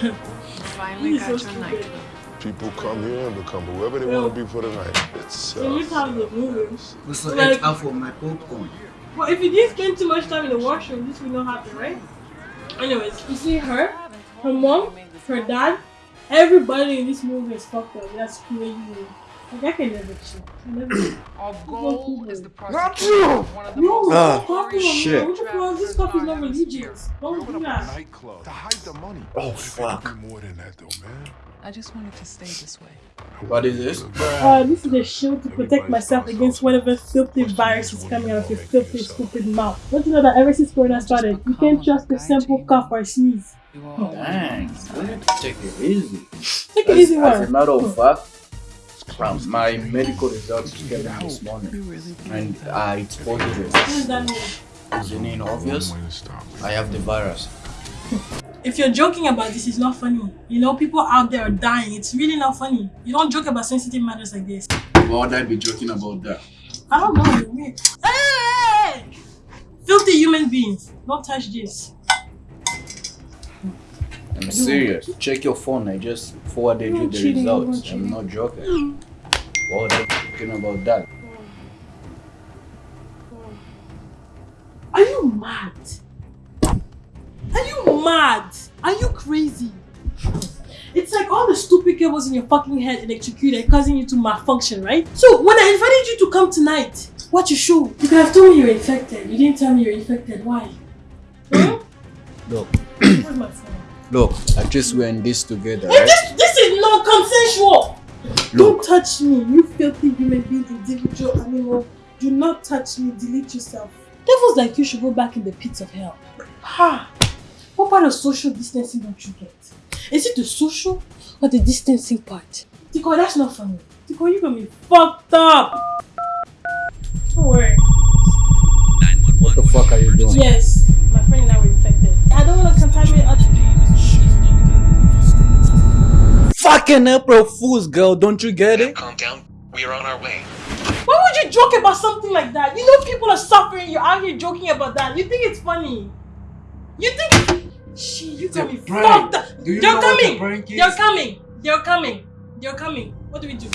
Finally got so your stupid. nightclub. People come here and become whoever they Yo. want to be for the night. It's Can you uh, tell the movie? Also Like- ate half of my popcorn. Well, if you didn't spend too much time in the washroom, this would not happen, right? Anyways, you see her, her mom, her dad, everybody in this movie is fucked up. That's crazy. Like, I can never chill. I never Our goal is the Not prosecution you! of one of the No, most Ah, stop shit. me. What you call this stuff is not religious. Don't Open do a that. nightclub to hide the money. Oh, You gotta fuck. more than that, though, man. I just wanted to stay this way. What is this? Uh, this is a shield to protect myself against whatever filthy virus is coming out of your filthy, stupid mouth. Don't you know that ever since Corona started, you can't trust a simple cough or sneeze. You all Dang, we take it easy. Take it As, easy, as a one. matter of fact, from my medical results came in this morning, and believe that? uh, it's positive. What does that mean? Isn't it obvious? One way to stop it. I have the virus. If you're joking about this, it's not funny. You know, people out there are dying. It's really not funny. You don't joke about sensitive matters like this. Why would I be joking about that? I don't know. Hey! Filthy human beings. Don't touch this. I'm serious. Check your phone. I just forwarded You're you the results. I'm not joking. Would I be joking about that? Are you mad? Are you mad? Are you crazy? It's like all the stupid cables in your fucking head electrocuted, causing you to malfunction, right? So when I invited you to come tonight, what you show? You could have told me you're infected. You didn't tell me you're infected. Why? Hmm? Look, Where's my look. At least we're in this together, right? this, this is non consensual. Don't Look, touch me, you filthy human being, individual animal. Do not touch me. Delete yourself. Devils like you should go back in the pits of hell. Ha! What part of social distancing don't you get? Is it the social or the distancing part? Tico, that's not funny. Tico, you gonna be fucked up. Don't worry. what the fuck are you doing? Yes, my friend and I Fucking April Fools, girl. Don't you get it? Calm down. We are on our way. Why would you joke about something like that? You know people are suffering. You're out here joking about that. You think it's funny? You think? Shit, you got a me prank. fucked up. You They're know coming. prank is? They're coming. They're coming. They're coming. What do we do?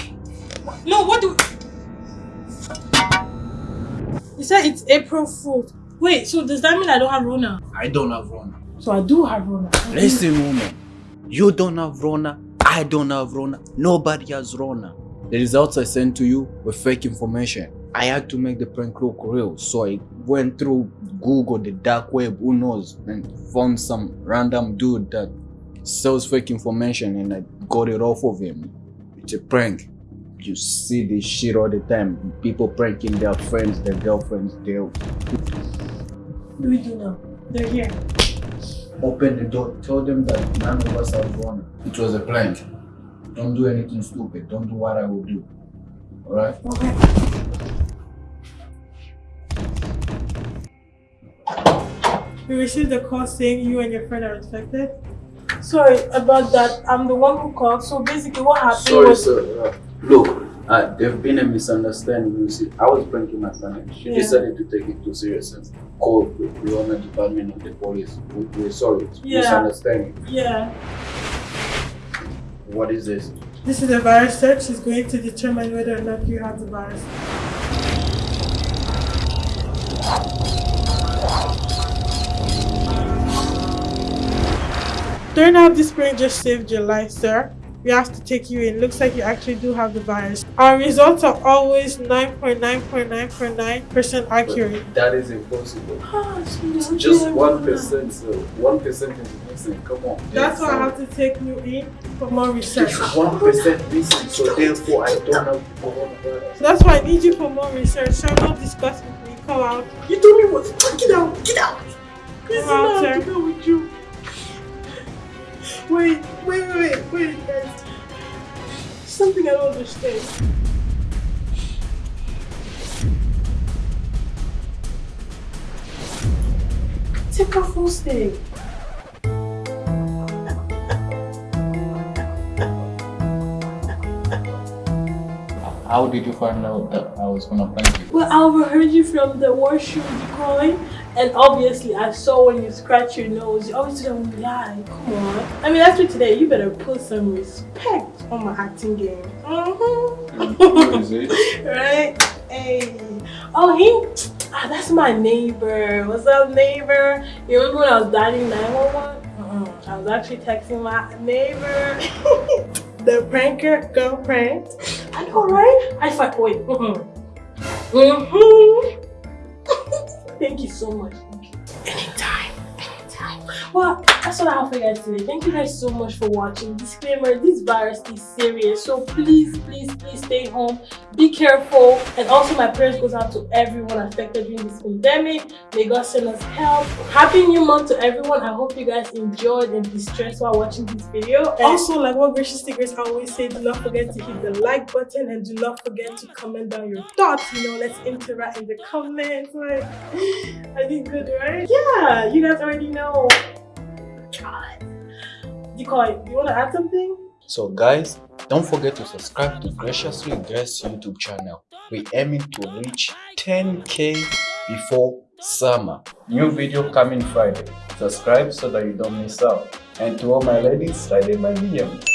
No, what do? You said it's April Fool's. Wait, so does that mean I don't have Rona? I don't have Rona. So I do have Rona. Listen, woman. You don't have Rona. I don't have Rona. Nobody has Rona. The results I sent to you were fake information. I had to make the prank look real, so I went through Google, the dark web, who knows, and found some random dude that sells fake information and I got it off of him. It's a prank. You see this shit all the time. People pranking their friends, their girlfriends, they What do we do now? They're here. Open the door, tell them that none of us are Rona. It was a prank. Don't do anything stupid. Don't do what I will do. Alright? Okay. We received a call saying you and your friend are infected. Sorry about that. I'm the one who called. So basically, what happened Sorry, was sir. Uh, look, uh, there've been a misunderstanding. You see, I was pranking my friend she Yeah. decided to take it too serious and call the Rona department of the police. We, we're sorry. It's Yeah. misunderstanding. yeah. What is this? This is a virus search. It's going to determine whether or not you have the virus. Turn out this spring just saved your life, sir. We have to take you in. Looks like you actually do have the virus. Our results are always 9.9.9.9% accurate. That is impossible. Ah, It's just one percent, So One percent is missing. Come on. That's why I have to take you in for more research. One percent missing, so therefore I don't have coronavirus. So that's why I need you for more research. So don't discuss with me. Come out. You told me what? Get out. Get out. Come out, sir. Get out with you. Wait, wait, wait, wait, guys. Something I don't understand. Take off full stay. How did you find out that I was gonna prank you? Well, I overheard you from the washroom calling, And obviously, I saw when you scratch your nose, you always do that when you lie. Come on. I mean, after today, you better put some respect on my acting game. Mm-hmm. Right? Hey. Oh, he. Ah, that's my neighbor. What's up, neighbor? You remember when I was dialing 911? Mm-mm. I was actually texting my neighbor. the pranker girl pranked. I know, right? I fight. Wait. Mm-hmm. Mm-hmm. Thank you so much. Thank you. Anytime. Anytime. Well, that's all I have for you guys today. Thank you guys so much for watching. Disclaimer, this virus is serious. So please, please, please stay home. Be careful. And also my prayers goes out to everyone affected during this pandemic. May God send us help. Happy new month to everyone. I hope you guys enjoyed and distressed while watching this video. And also, like what Gracious Secrets always say, do not forget to hit the like button and do not forget to comment down your thoughts. You know, let's interact in the comments. Like, I did good, right? Yeah, you guys already know. God. You want to add something? So guys, don't forget to subscribe to Graciously Grace YouTube channel. We're aiming to reach 10k before summer. New video coming Friday. Subscribe so that you don't miss out. And to all my ladies, slide in my DMs.